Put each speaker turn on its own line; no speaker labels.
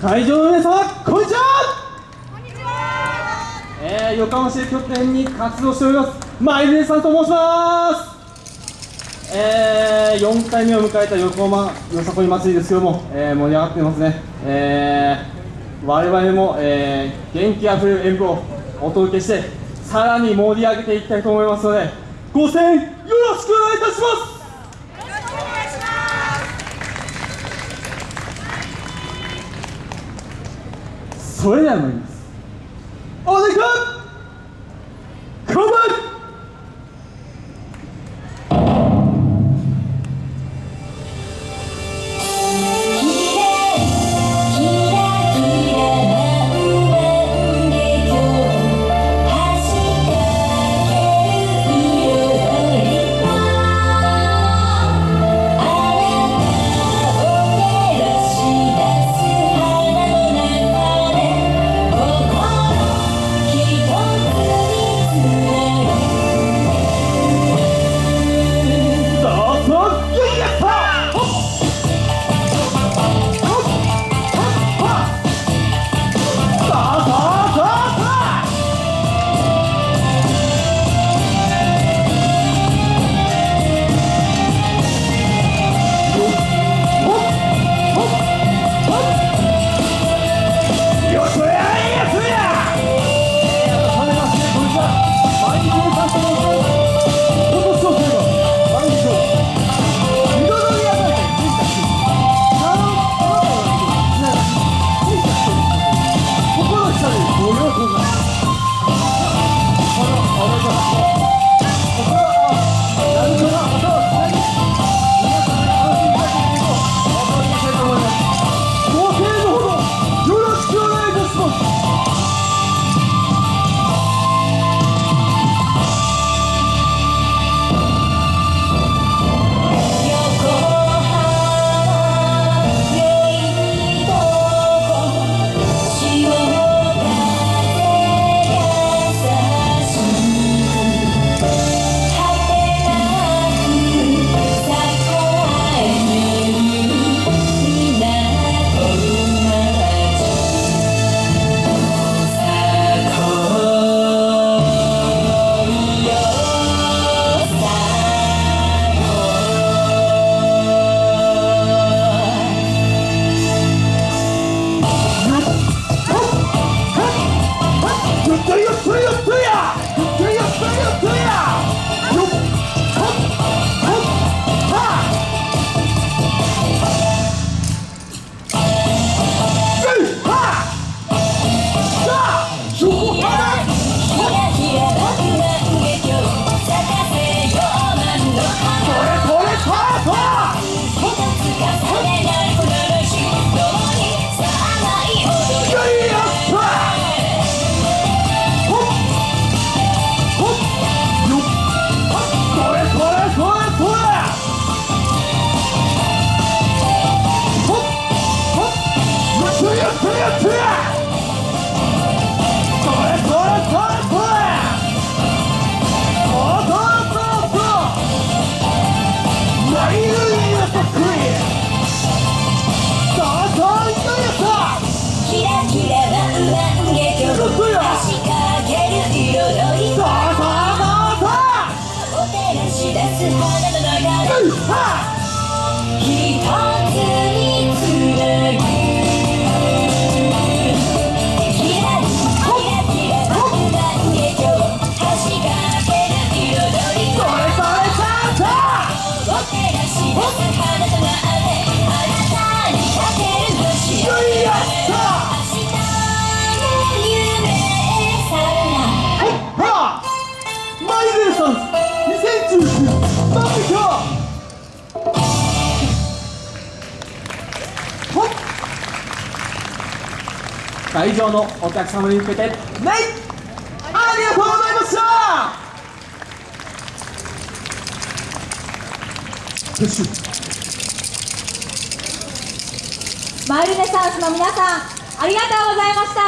会場の皆様こんにちは。えー、横浜市拠点に活動しております。マイルネさんと申します。えー、4回目を迎えた横浜よさこい祭りですけども、えー、盛り上がってますね。えー、我々も、えー、元気あふれる演舞をお届けしてさらに盛り上げていきたいと思いますのでご声援よろしくお願いいたしますそれなのに this is one of 会場のお客様に向けてナイありがとうございました。
マイルネサンスの皆さんありがとうございました